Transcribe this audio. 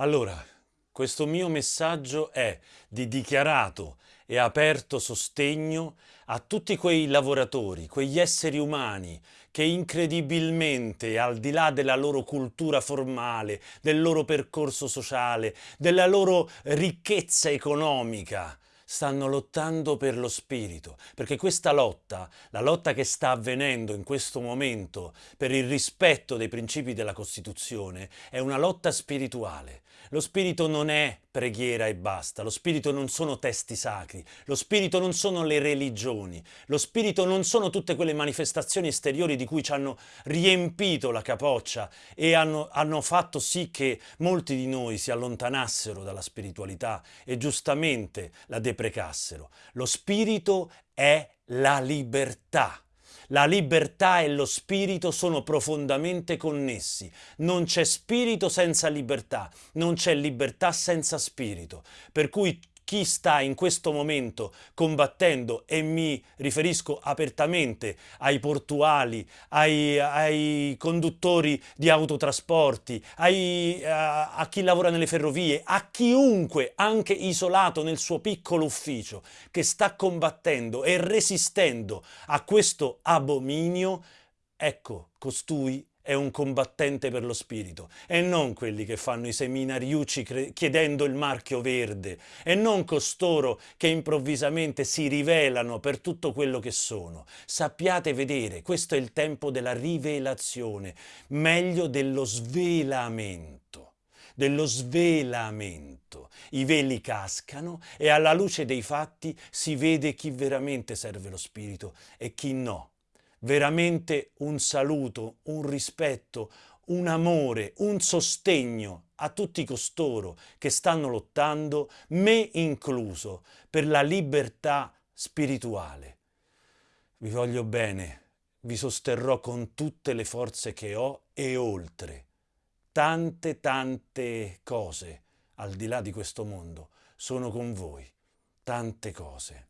Allora, questo mio messaggio è di dichiarato e aperto sostegno a tutti quei lavoratori, quegli esseri umani che incredibilmente, al di là della loro cultura formale, del loro percorso sociale, della loro ricchezza economica, stanno lottando per lo spirito, perché questa lotta, la lotta che sta avvenendo in questo momento per il rispetto dei principi della Costituzione, è una lotta spirituale. Lo spirito non è preghiera e basta, lo spirito non sono testi sacri, lo spirito non sono le religioni, lo spirito non sono tutte quelle manifestazioni esteriori di cui ci hanno riempito la capoccia e hanno, hanno fatto sì che molti di noi si allontanassero dalla spiritualità e giustamente la deprecassero. Lo spirito è la libertà. La libertà e lo spirito sono profondamente connessi. Non c'è spirito senza libertà, non c'è libertà senza spirito. Per cui chi sta in questo momento combattendo, e mi riferisco apertamente ai portuali, ai, ai conduttori di autotrasporti, ai, a, a chi lavora nelle ferrovie, a chiunque, anche isolato nel suo piccolo ufficio, che sta combattendo e resistendo a questo abominio, ecco, costui è un combattente per lo spirito e non quelli che fanno i seminariucci chiedendo il marchio verde e non costoro che improvvisamente si rivelano per tutto quello che sono. Sappiate vedere, questo è il tempo della rivelazione, meglio dello svelamento dello svelamento. I veli cascano e alla luce dei fatti si vede chi veramente serve lo spirito e chi no veramente un saluto, un rispetto, un amore, un sostegno a tutti costoro che stanno lottando, me incluso, per la libertà spirituale. Vi voglio bene, vi sosterrò con tutte le forze che ho e oltre. Tante, tante cose al di là di questo mondo sono con voi, tante cose.